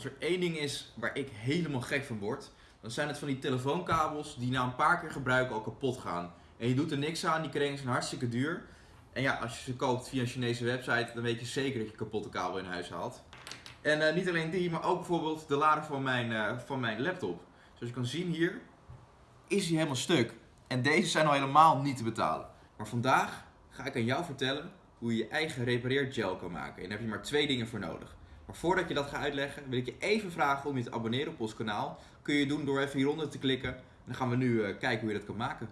Als er één ding is waar ik helemaal gek van word, dan zijn het van die telefoonkabels die na een paar keer gebruiken al kapot gaan. En je doet er niks aan, die kringen zijn hartstikke duur. En ja, als je ze koopt via een Chinese website, dan weet je zeker dat je kapotte kabel in huis haalt. En eh, niet alleen die, maar ook bijvoorbeeld de lader van mijn, eh, van mijn laptop. Zoals je kan zien hier, is hij helemaal stuk. En deze zijn al helemaal niet te betalen. Maar vandaag ga ik aan jou vertellen hoe je je eigen repareergel kan maken. En daar heb je maar twee dingen voor nodig. Maar voordat je dat ga uitleggen, wil ik je even vragen om je te abonneren op ons kanaal. Kun je doen door even hieronder te klikken. En dan gaan we nu eh, kijken hoe je dat kan maken.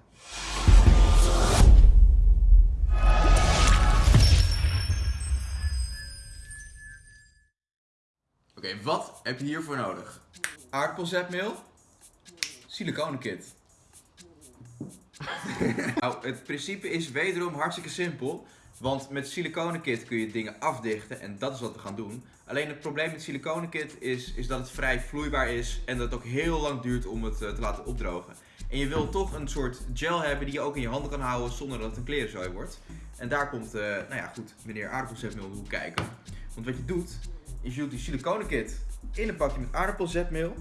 Oké, wat heb je hiervoor nodig? Aardappelzetmeel, siliconenkit. nou, het principe is wederom hartstikke simpel. Want met siliconenkit kun je dingen afdichten en dat is wat we gaan doen. Alleen het probleem met siliconenkit is, is dat het vrij vloeibaar is en dat het ook heel lang duurt om het eh, te laten opdrogen. En je wil toch een soort gel hebben die je ook in je handen kan houden zonder dat het een klerenzooi wordt. En daar komt, uh, nou ja goed, meneer aardappelzetmeel om kijken. Want wat je doet, is je doet die siliconenkit in een pakje met aardappelzetmeel.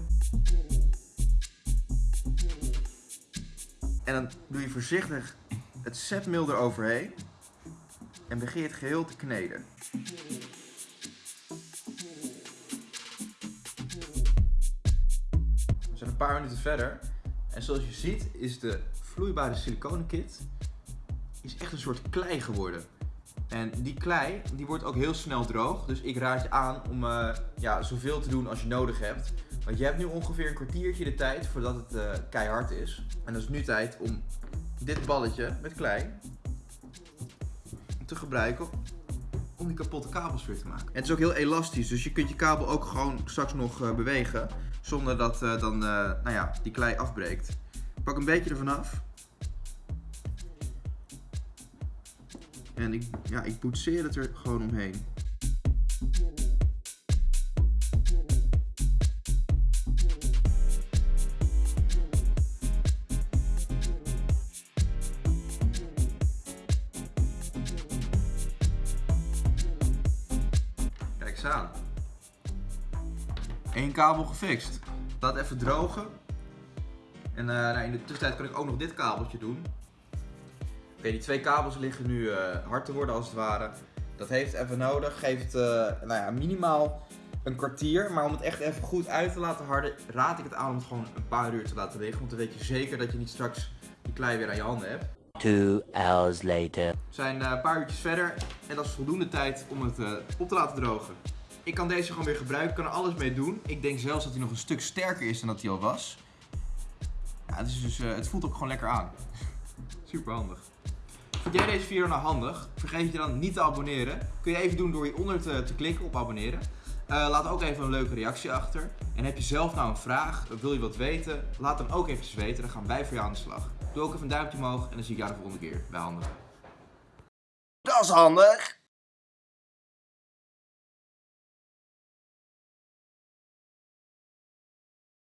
En dan doe je voorzichtig het zetmeel eroverheen. En begin je het geheel te kneden. We zijn een paar minuten verder. En zoals je ziet is de vloeibare siliconenkit is echt een soort klei geworden. En die klei die wordt ook heel snel droog. Dus ik raad je aan om uh, ja, zoveel te doen als je nodig hebt. Want je hebt nu ongeveer een kwartiertje de tijd voordat het uh, keihard is. En dat is nu tijd om dit balletje met klei te gebruiken om die kapotte kabels weer te maken. En het is ook heel elastisch, dus je kunt je kabel ook gewoon straks nog uh, bewegen zonder dat dan nou ja, die klei afbreekt. Pak een beetje ervan af. En ik, ja, ik boetseer het er gewoon omheen. Kijk eens aan. Eén kabel gefixt. Laat even drogen. En uh, nou, in de tussentijd kan ik ook nog dit kabeltje doen. Oké, die twee kabels liggen nu uh, hard te worden als het ware. Dat heeft even nodig. Geeft uh, nou ja, minimaal een kwartier. Maar om het echt even goed uit te laten harden, raad ik het aan om het gewoon een paar uur te laten liggen. Want dan weet je zeker dat je niet straks die klei weer aan je handen hebt. Two hours later. We zijn uh, een paar uurtjes verder en dat is voldoende tijd om het op te laten drogen. Ik kan deze gewoon weer gebruiken, kan er alles mee doen. Ik denk zelfs dat hij nog een stuk sterker is dan dat hij al was. Ja, het, is dus, het voelt ook gewoon lekker aan. Super handig. Vind jij deze video nou handig? Vergeet je dan niet te abonneren. Kun je even doen door hieronder te, klikken op abonneren. Uh, laat ook even een leuke reactie achter. En heb je zelf nou een vraag, wil je wat weten? Laat dan ook eventjes weten, dan gaan wij voor jou aan de slag. Doe ook even een duimpje omhoog en dan zie ik jou de volgende keer bij Handig. Dat is handig!